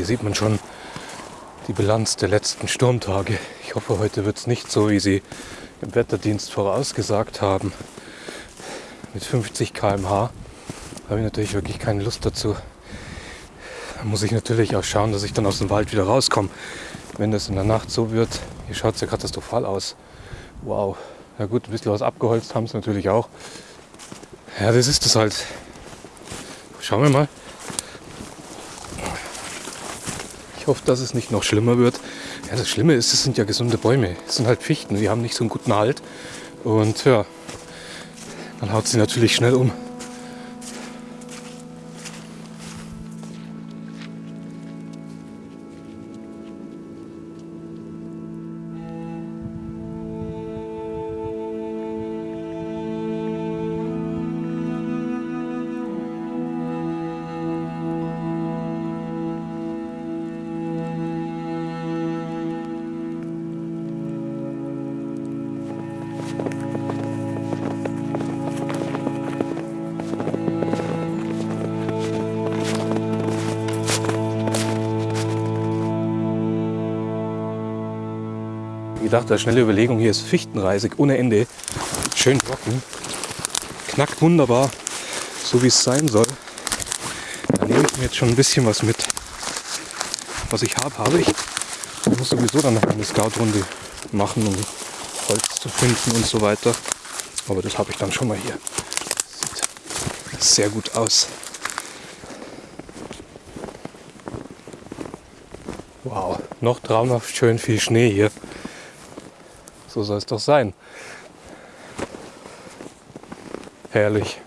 hier sieht man schon die Bilanz der letzten Sturmtage. Ich hoffe, heute wird es nicht so, wie sie im Wetterdienst vorausgesagt haben. Mit 50 km/h habe ich natürlich wirklich keine Lust dazu. Da muss ich natürlich auch schauen, dass ich dann aus dem Wald wieder rauskomme. Wenn das in der Nacht so wird, hier schaut es ja katastrophal aus. Wow. Ja gut, ein bisschen was abgeholzt haben sie natürlich auch. Ja, das ist es halt. Schauen wir mal. Ich hoffe, dass es nicht noch schlimmer wird. Ja, das Schlimme ist, es sind ja gesunde Bäume. Es sind halt Fichten, die haben nicht so einen guten Halt. Und ja, dann haut sie natürlich schnell um. Gedacht, als schnelle Überlegung, hier ist Fichtenreisig ohne Ende. Schön trocken. Knackt wunderbar, so wie es sein soll. Da nehme ich mir jetzt schon ein bisschen was mit. Was ich habe, habe ich. Ich muss sowieso dann noch eine Scout-Runde machen, um Holz zu finden und so weiter. Aber das habe ich dann schon mal hier. Sieht sehr gut aus. Wow, noch traumhaft schön viel Schnee hier. So soll es doch sein. Herrlich.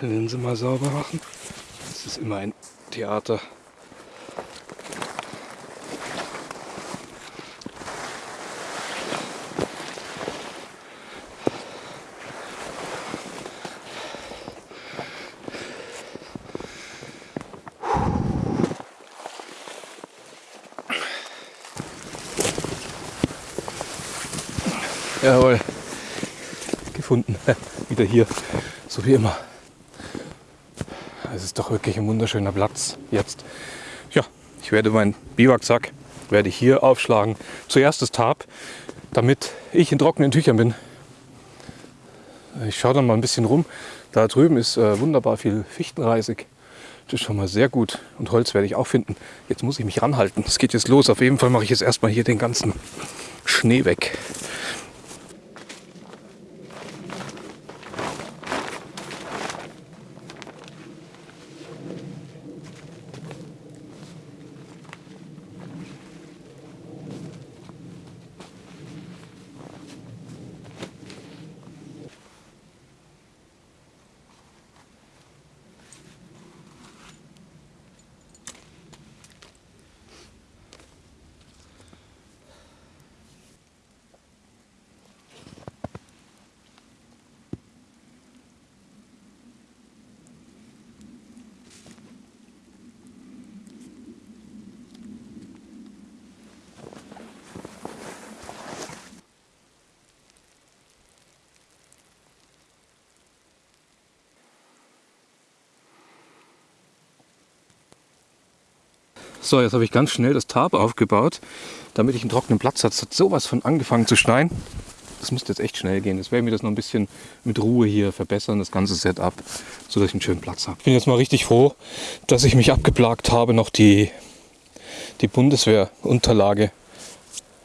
Linse mal sauber machen. Das ist immer ein Theater. Jawohl. Gefunden. Wieder hier. So wie immer. Es ist doch wirklich ein wunderschöner Platz jetzt. Ja, ich werde meinen Biwaksack werde ich hier aufschlagen. Zuerst das Tarp, damit ich in trockenen Tüchern bin. Ich schaue dann mal ein bisschen rum. Da drüben ist äh, wunderbar viel Fichtenreisig. Das ist schon mal sehr gut. Und Holz werde ich auch finden. Jetzt muss ich mich ranhalten. Es geht jetzt los. Auf jeden Fall mache ich jetzt erstmal hier den ganzen Schnee weg. So, jetzt habe ich ganz schnell das Tarp aufgebaut, damit ich einen trockenen Platz habe. Es hat sowas von angefangen zu schneien. Das müsste jetzt echt schnell gehen. Jetzt werde ich mir das noch ein bisschen mit Ruhe hier verbessern, das ganze Setup, sodass ich einen schönen Platz habe. Ich bin jetzt mal richtig froh, dass ich mich abgeplagt habe, noch die, die Bundeswehrunterlage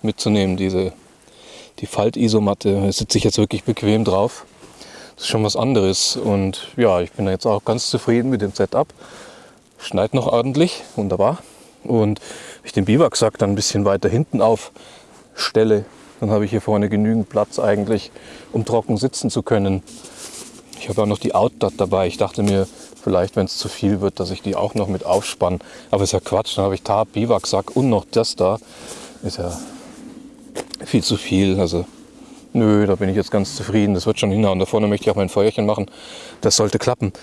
mitzunehmen, diese die Faltisomatte. Da sitze ich jetzt wirklich bequem drauf. Das ist schon was anderes. Und ja, ich bin jetzt auch ganz zufrieden mit dem Setup. Schneit noch ordentlich, wunderbar. Und wenn ich den Biwaksack dann ein bisschen weiter hinten aufstelle, dann habe ich hier vorne genügend Platz eigentlich, um trocken sitzen zu können. Ich habe auch noch die Outdot dabei. Ich dachte mir, vielleicht, wenn es zu viel wird, dass ich die auch noch mit aufspanne. Aber ist ja Quatsch. Dann habe ich Tarp, Biwaksack und noch das da. Ist ja viel zu viel. Also nö, da bin ich jetzt ganz zufrieden. Das wird schon hinhauen. Da vorne möchte ich auch mein Feuerchen machen. Das sollte klappen.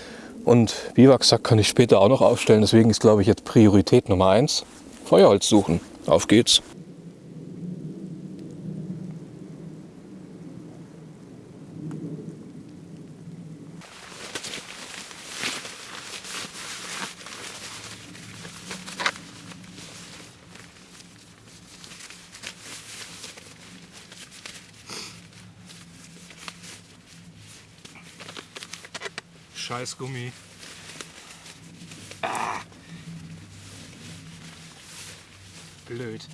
Und Biwaksack kann ich später auch noch aufstellen. Deswegen ist, glaube ich, jetzt Priorität Nummer eins Feuerholz suchen. Auf geht's. Scheiß Gummi. Ah. Blöd.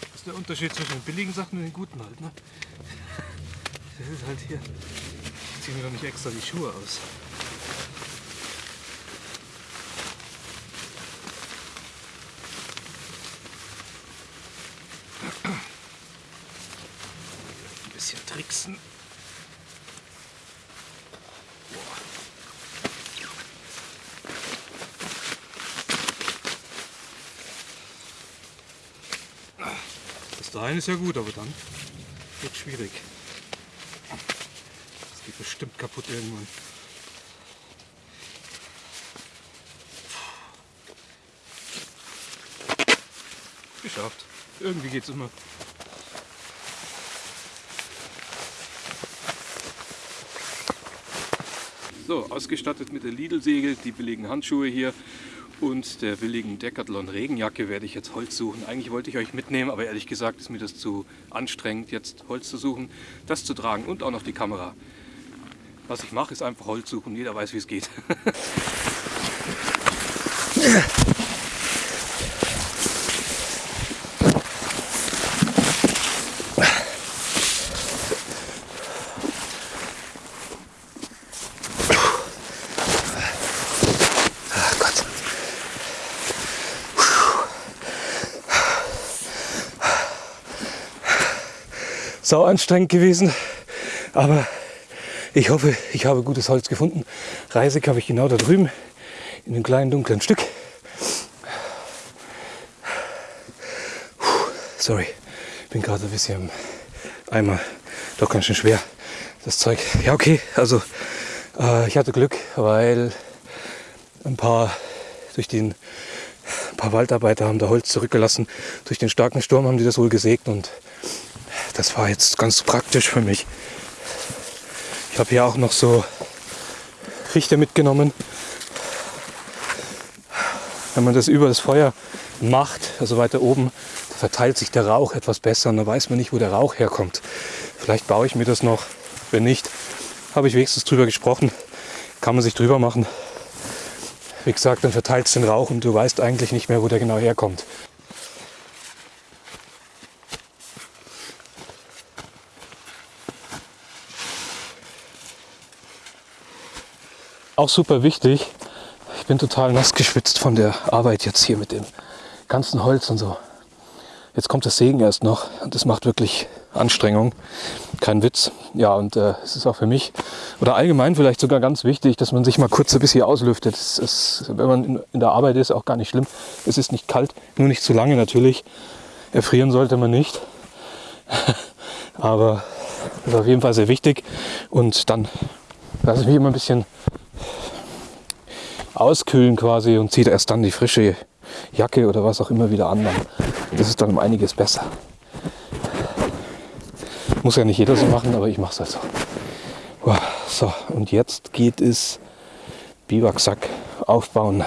Das ist der Unterschied zwischen den billigen Sachen und den guten halt, ne? Das ist halt hier. Ich ziehe mir doch nicht extra die Schuhe aus. Ein bisschen tricksen. Dahin ist ja gut, aber dann wird schwierig. Das geht bestimmt kaputt irgendwann. Geschafft. Irgendwie geht's immer. So, ausgestattet mit der Lidl-Segel, die billigen Handschuhe hier und der billigen Decathlon Regenjacke werde ich jetzt Holz suchen. Eigentlich wollte ich euch mitnehmen, aber ehrlich gesagt ist mir das zu anstrengend, jetzt Holz zu suchen, das zu tragen und auch noch die Kamera. Was ich mache, ist einfach Holz suchen. Jeder weiß, wie es geht. Sau anstrengend gewesen, aber ich hoffe, ich habe gutes Holz gefunden. Reisig habe ich genau da drüben in dem kleinen dunklen Stück. Puh, Sorry, bin gerade ein bisschen im Eimer. Doch ganz schön schwer, das Zeug. Ja, okay, also äh, ich hatte Glück, weil ein paar durch den ein paar Waldarbeiter haben da Holz zurückgelassen. Durch den starken Sturm haben die das wohl gesägt und das war jetzt ganz praktisch für mich. Ich habe hier auch noch so Fichte mitgenommen. Wenn man das über das Feuer macht, also weiter oben, verteilt sich der Rauch etwas besser und dann weiß man nicht, wo der Rauch herkommt. Vielleicht baue ich mir das noch. Wenn nicht, habe ich wenigstens drüber gesprochen. Kann man sich drüber machen. Wie gesagt, dann verteilt es den Rauch und du weißt eigentlich nicht mehr, wo der genau herkommt. Auch super wichtig, ich bin total nass geschwitzt von der Arbeit jetzt hier mit dem ganzen Holz und so. Jetzt kommt das Sägen erst noch und das macht wirklich Anstrengung. Kein Witz. Ja, und äh, es ist auch für mich oder allgemein vielleicht sogar ganz wichtig, dass man sich mal kurz ein bisschen auslüftet. Es ist, wenn man in, der Arbeit ist, auch gar nicht schlimm. Es ist nicht kalt, nur nicht zu lange natürlich. Erfrieren sollte man nicht. Aber das ist auf jeden Fall sehr wichtig. Und dann lasse ich mich immer ein bisschen auskühlen quasi und ziehe erst dann die frische Jacke oder was auch immer wieder an. Das ist dann um einiges besser. Muss ja nicht jeder so machen, aber ich mache es halt so. So, und jetzt geht es Biwaksack aufbauen.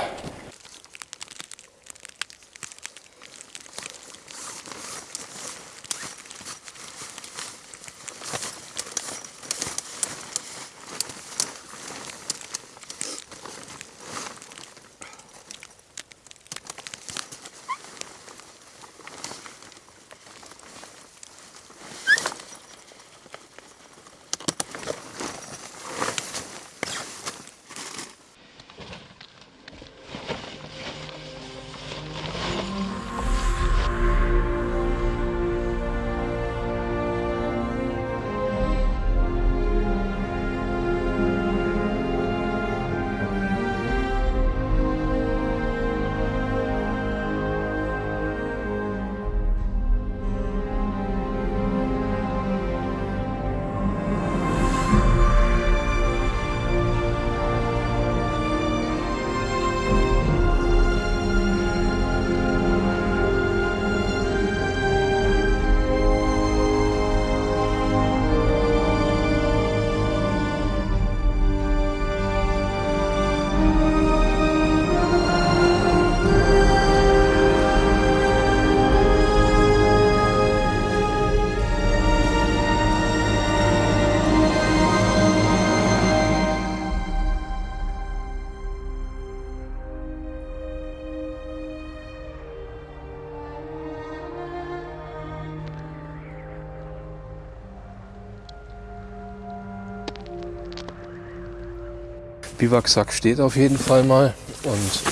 Biwaksack steht auf jeden Fall mal. Und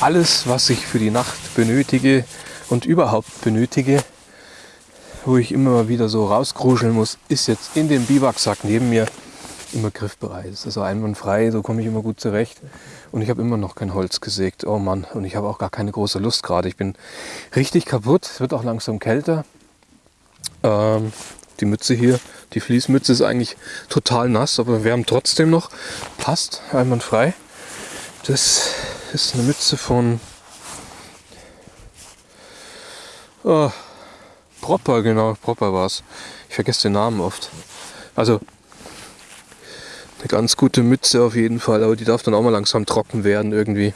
alles, was ich für die Nacht benötige und überhaupt benötige, wo ich immer mal wieder so rauskruscheln muss, ist jetzt in dem Biwaksack neben mir immer griffbereit. Es ist also einwandfrei, so komme ich immer gut zurecht. Und ich habe immer noch kein Holz gesägt. Oh Mann, und ich habe auch gar keine große Lust gerade. Ich bin richtig kaputt. Es wird auch langsam kälter. Ähm, die Mütze hier, die Fließmütze ist eigentlich total nass, aber wir haben trotzdem noch. Passt, einwandfrei. Das ist eine Mütze von oh, Propper, genau, Propper war es. Ich vergesse den Namen oft. Also eine ganz gute Mütze auf jeden Fall, aber die darf dann auch mal langsam trocken werden irgendwie.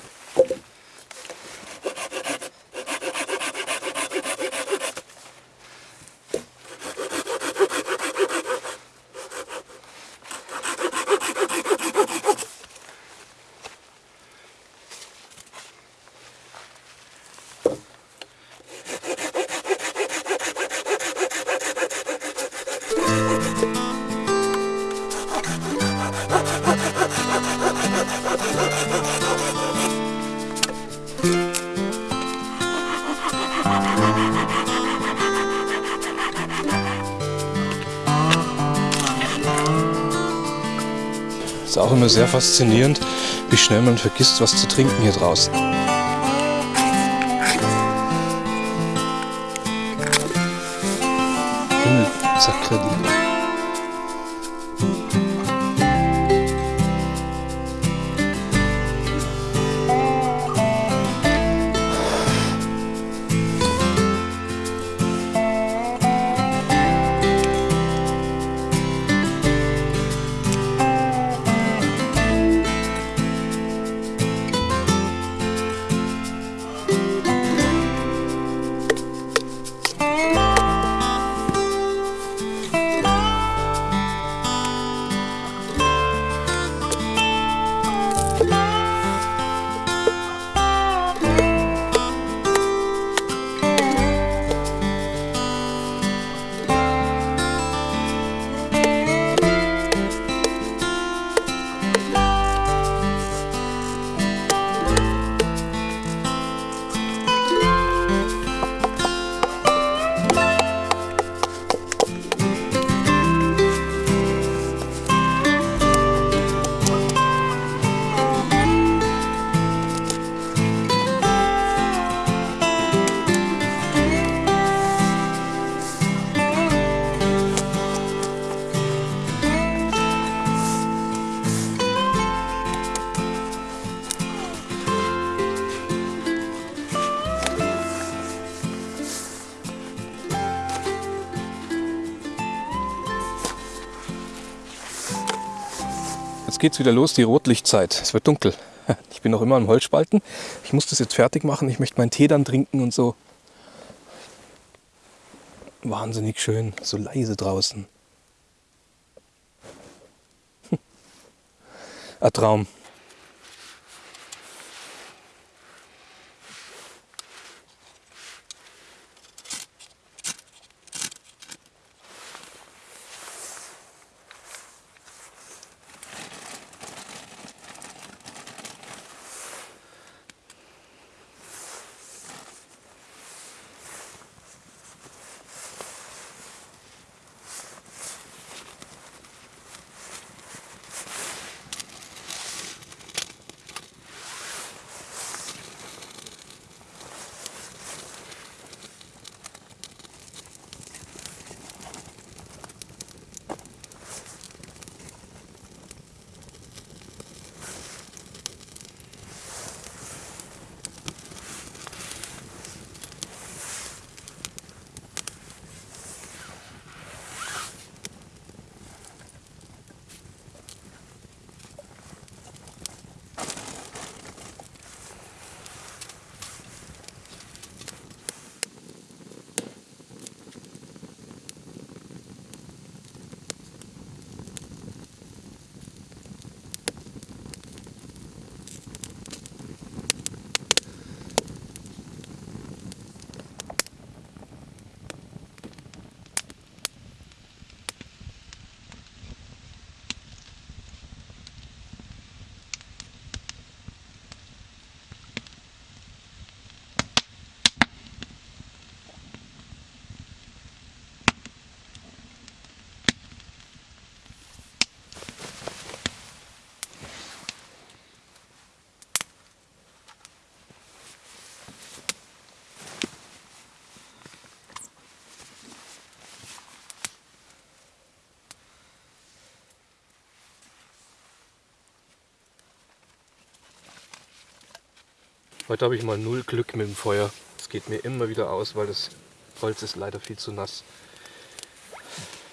Ist auch immer sehr faszinierend, wie schnell man vergisst, was zu trinken hier draußen. Geht's wieder los, die Rotlichtzeit. Es wird dunkel. Ich bin noch immer am Holzspalten. Ich muss das jetzt fertig machen. Ich möchte meinen Tee dann trinken und so. Wahnsinnig schön, so leise draußen. Ein Traum. Heute habe ich mal null Glück mit dem Feuer. Es geht mir immer wieder aus, weil das Holz ist leider viel zu nass.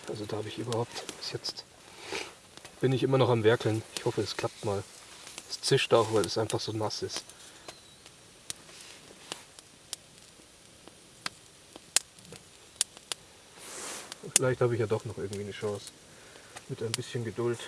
Also da habe ich überhaupt bis jetzt bin ich immer noch am Werkeln. Ich hoffe, es klappt mal. Es zischt auch, weil es einfach so nass ist. Vielleicht habe ich ja doch noch irgendwie eine Chance. Mit ein bisschen Geduld.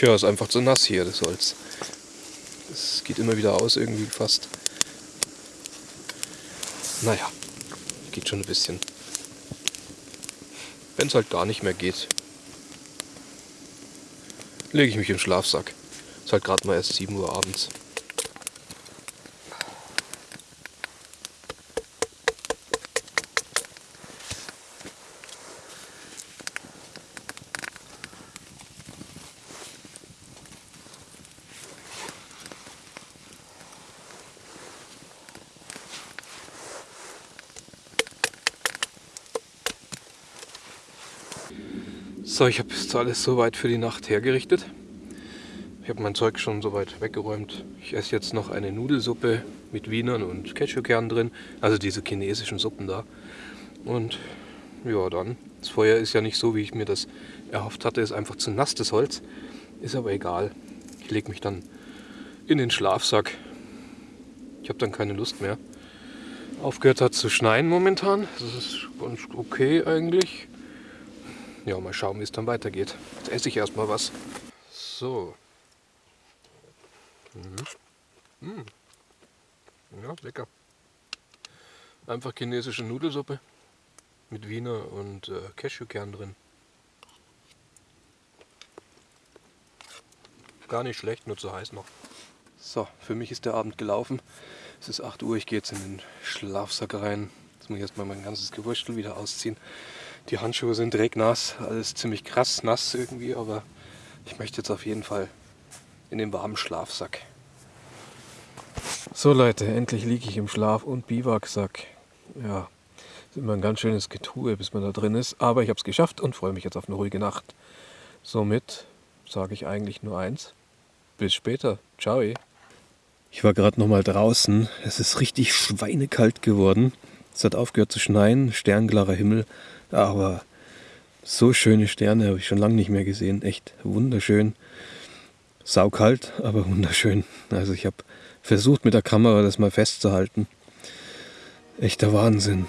Tja, ist einfach zu nass hier, das Holz. Es geht immer wieder aus, irgendwie fast. Naja, geht schon ein bisschen. Wenn es halt gar nicht mehr geht, lege ich mich im Schlafsack. Ist halt gerade mal erst 7 Uhr abends. So, ich habe jetzt alles soweit für die Nacht hergerichtet. Ich habe mein Zeug schon soweit weggeräumt. Ich esse jetzt noch eine Nudelsuppe mit Wienern und Cashewkernen drin. Also diese chinesischen Suppen da. Und ja, dann. Das Feuer ist ja nicht so, wie ich mir das erhofft hatte. Ist einfach zu nass, das Holz. Ist aber egal. Ich lege mich dann in den Schlafsack. Ich habe dann keine Lust mehr. Aufgehört hat zu schneien momentan. Das ist ganz okay eigentlich. Ja, mal schauen, wie es dann weitergeht. Jetzt esse ich erstmal was. So. Mhm. Mhm. Ja, lecker. Einfach chinesische Nudelsuppe mit Wiener und äh, Cashewkern drin. Gar nicht schlecht, nur zu heiß noch. So, für mich ist der Abend gelaufen. Es ist 8 Uhr, ich gehe jetzt in den Schlafsack rein. Jetzt muss ich erstmal mein ganzes Gewurstel wieder ausziehen. Die Handschuhe sind regnass, alles ziemlich krass nass irgendwie, aber ich möchte jetzt auf jeden Fall in den warmen Schlafsack. So Leute, endlich liege ich im Schlaf- und Biwaksack. Ja, ist immer ein ganz schönes Getue, bis man da drin ist, aber ich habe es geschafft und freue mich jetzt auf eine ruhige Nacht. Somit sage ich eigentlich nur eins. Bis später. Ciao. Ich war gerade noch mal draußen. Es ist richtig schweinekalt geworden. Es hat aufgehört zu schneien, sternklarer Himmel. Aber so schöne Sterne habe ich schon lange nicht mehr gesehen. Echt wunderschön. Saukalt, aber wunderschön. Also ich habe versucht mit der Kamera das mal festzuhalten. Echter Wahnsinn.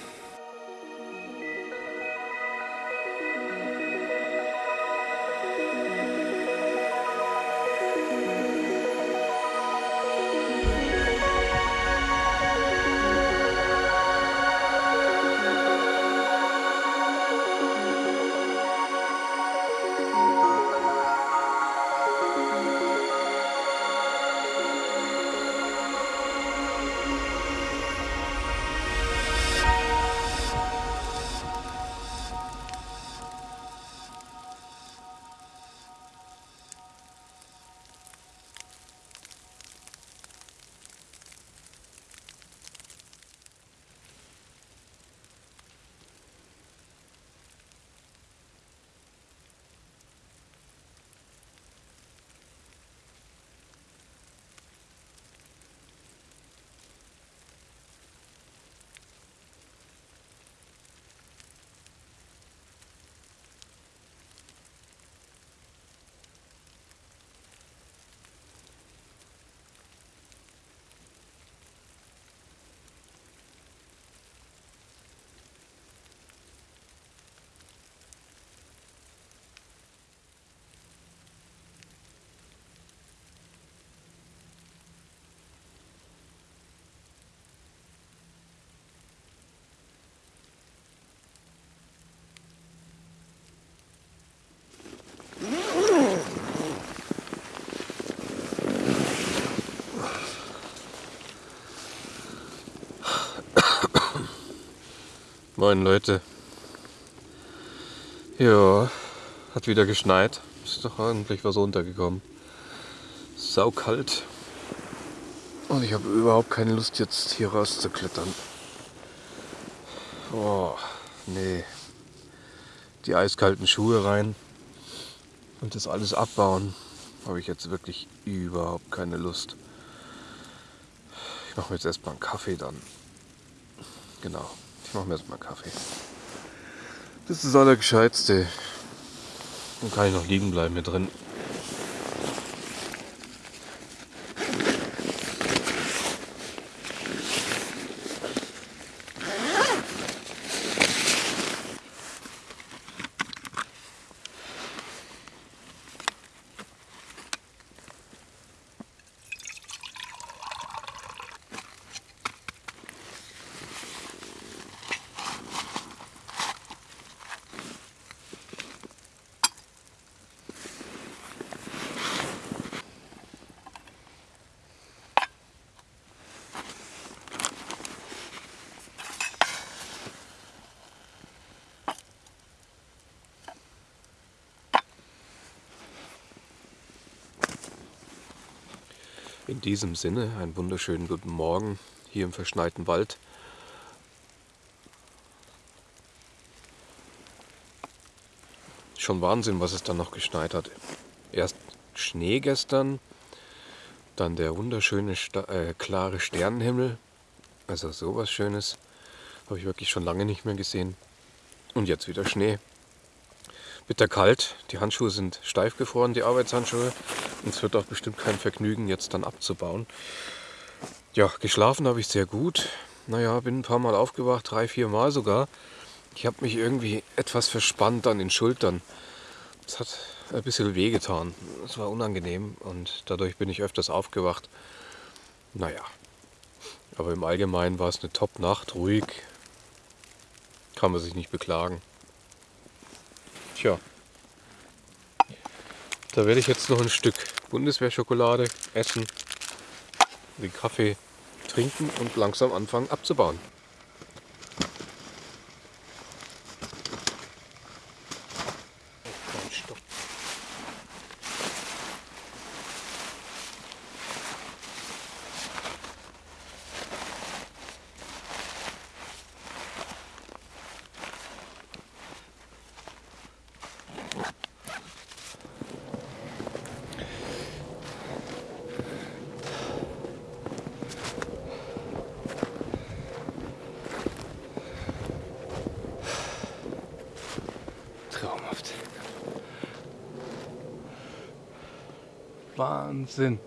Moin Leute. Ja, hat wieder geschneit. ist doch eigentlich was runtergekommen. Saukalt. Und ich habe überhaupt keine Lust jetzt hier rauszuklettern. Oh, nee. Die eiskalten Schuhe rein und das alles abbauen, habe ich jetzt wirklich überhaupt keine Lust. Ich mache mir jetzt erstmal einen Kaffee dann. Genau, ich mache mir erstmal Kaffee. Das ist das Allergescheitste. Dann kann ich noch liegen bleiben hier drin. In diesem Sinne einen wunderschönen guten Morgen hier im verschneiten Wald. Schon Wahnsinn, was es dann noch geschneit hat. Erst Schnee gestern, dann der wunderschöne äh, klare Sternenhimmel. Also sowas Schönes habe ich wirklich schon lange nicht mehr gesehen. Und jetzt wieder Schnee. Bitterkalt, die Handschuhe sind steif gefroren, die Arbeitshandschuhe. Es wird auch bestimmt kein Vergnügen, jetzt dann abzubauen. Ja, geschlafen habe ich sehr gut. Naja, bin ein paar Mal aufgewacht, drei, vier Mal sogar. Ich habe mich irgendwie etwas verspannt an den Schultern. Es hat ein bisschen wehgetan. Es war unangenehm und dadurch bin ich öfters aufgewacht. Naja, aber im Allgemeinen war es eine Top-Nacht, ruhig. Kann man sich nicht beklagen. Tja, da werde ich jetzt noch ein Stück Bundeswehrschokolade essen, den Kaffee trinken und langsam anfangen abzubauen. Wahnsinn.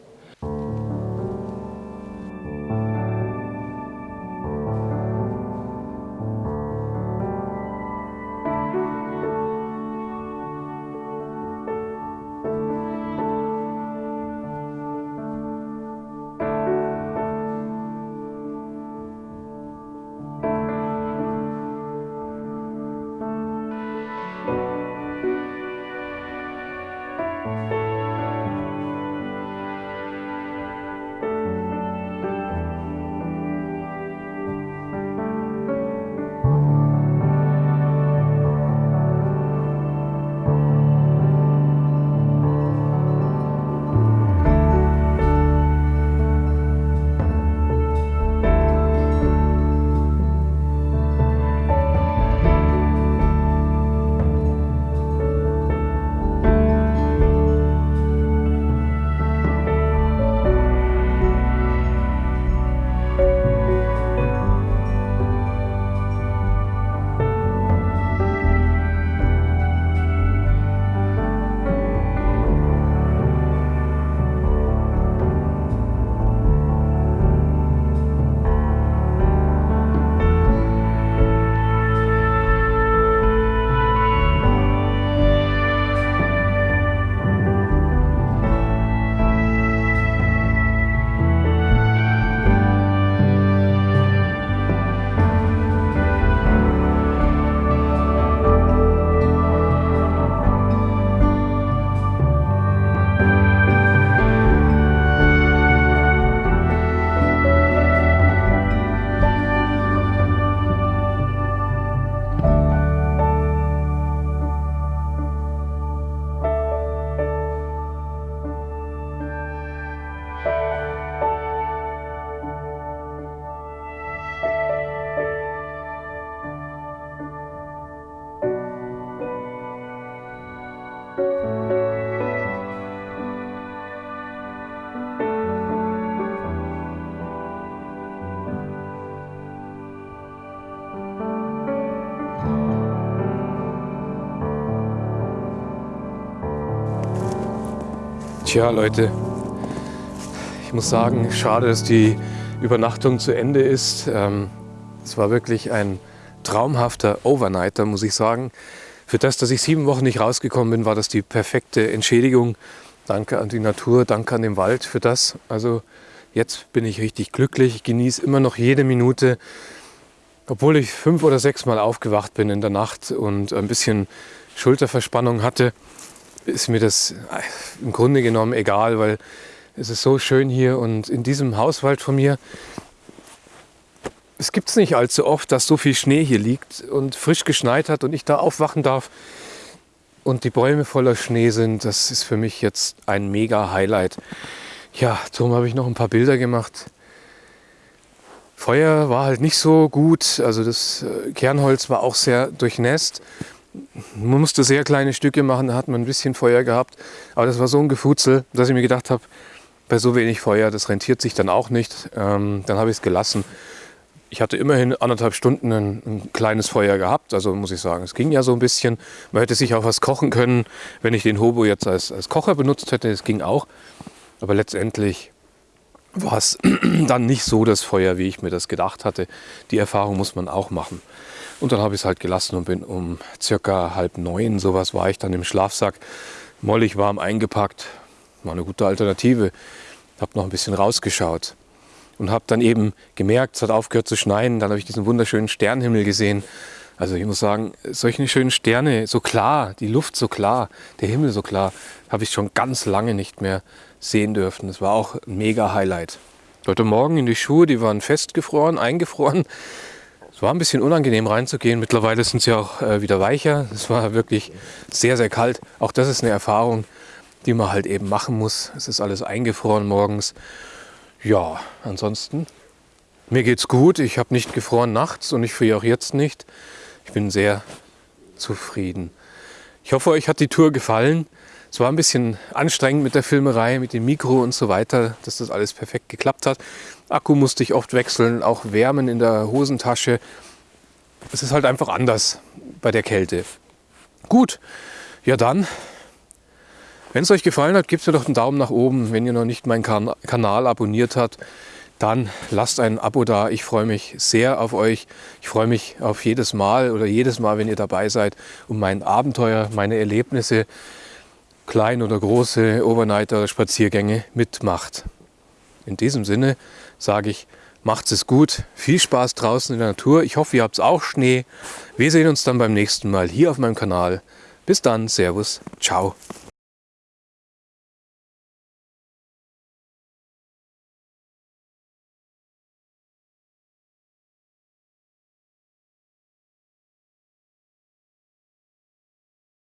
Tja, Leute, ich muss sagen, schade, dass die Übernachtung zu Ende ist. Ähm, es war wirklich ein traumhafter Overnighter, muss ich sagen. Für das, dass ich sieben Wochen nicht rausgekommen bin, war das die perfekte Entschädigung. Danke an die Natur, danke an den Wald für das. Also jetzt bin ich richtig glücklich. Ich genieße immer noch jede Minute, obwohl ich fünf oder sechs Mal aufgewacht bin in der Nacht und ein bisschen Schulterverspannung hatte, ist mir das im Grunde genommen egal, weil es ist so schön hier und in diesem Hauswald von mir es gibt es nicht allzu oft, dass so viel Schnee hier liegt und frisch geschneit hat und ich da aufwachen darf und die Bäume voller Schnee sind. Das ist für mich jetzt ein mega Highlight. Ja, darum habe ich noch ein paar Bilder gemacht. Feuer war halt nicht so gut, also das äh, Kernholz war auch sehr durchnässt. Man musste sehr kleine Stücke machen, da hat man ein bisschen Feuer gehabt. Aber das war so ein Gefutzel, dass ich mir gedacht habe, bei so wenig Feuer, das rentiert sich dann auch nicht. Ähm, dann habe ich es gelassen ich hatte immerhin anderthalb Stunden ein, ein, kleines Feuer gehabt, also muss ich sagen, es ging ja so ein bisschen. Man hätte sich auch was kochen können, wenn ich den Hobo jetzt als, als Kocher benutzt hätte, es ging auch. Aber letztendlich war es dann nicht so das Feuer, wie ich mir das gedacht hatte. Die Erfahrung muss man auch machen. Und dann habe ich es halt gelassen und bin um circa halb neun, sowas war ich dann im Schlafsack, mollig warm eingepackt. War eine gute Alternative. Habe noch ein bisschen rausgeschaut und habe dann eben gemerkt, es hat aufgehört zu schneien. Dann habe ich diesen wunderschönen Sternenhimmel gesehen. Also ich muss sagen, solche schönen Sterne, so klar, die Luft so klar, der Himmel so klar, habe ich schon ganz lange nicht mehr sehen dürfen. Das war auch ein mega Highlight. Heute Morgen in die Schuhe, die waren festgefroren, eingefroren. Es war ein bisschen unangenehm reinzugehen. Mittlerweile sind sie auch äh, wieder weicher. Es war wirklich sehr, sehr kalt. Auch das ist eine Erfahrung, die man halt eben machen muss. Es ist alles eingefroren morgens. Ja, ansonsten, mir geht's gut. Ich habe nicht gefroren nachts und ich friere auch jetzt nicht. Ich bin sehr zufrieden. Ich hoffe, euch hat die Tour gefallen. Es war ein bisschen anstrengend mit der Filmerei, mit dem Mikro und so weiter, dass das alles perfekt geklappt hat. Akku musste ich oft wechseln, auch wärmen in der Hosentasche. Es ist halt einfach anders bei der Kälte. Gut, ja dann wenn es euch gefallen hat, gebt mir doch einen Daumen nach oben. Wenn ihr noch nicht meinen kan Kanal abonniert habt, dann lasst ein Abo da. Ich freue mich sehr auf euch. Ich freue mich auf jedes Mal oder jedes Mal, wenn ihr dabei seid, um mein Abenteuer, meine Erlebnisse, klein oder große Overnighter, Spaziergänge mitmacht. In diesem Sinne sage ich, macht es gut. Viel Spaß draußen in der Natur. Ich hoffe, ihr habt auch Schnee. Wir sehen uns dann beim nächsten Mal hier auf meinem Kanal. Bis dann, Servus, ciao.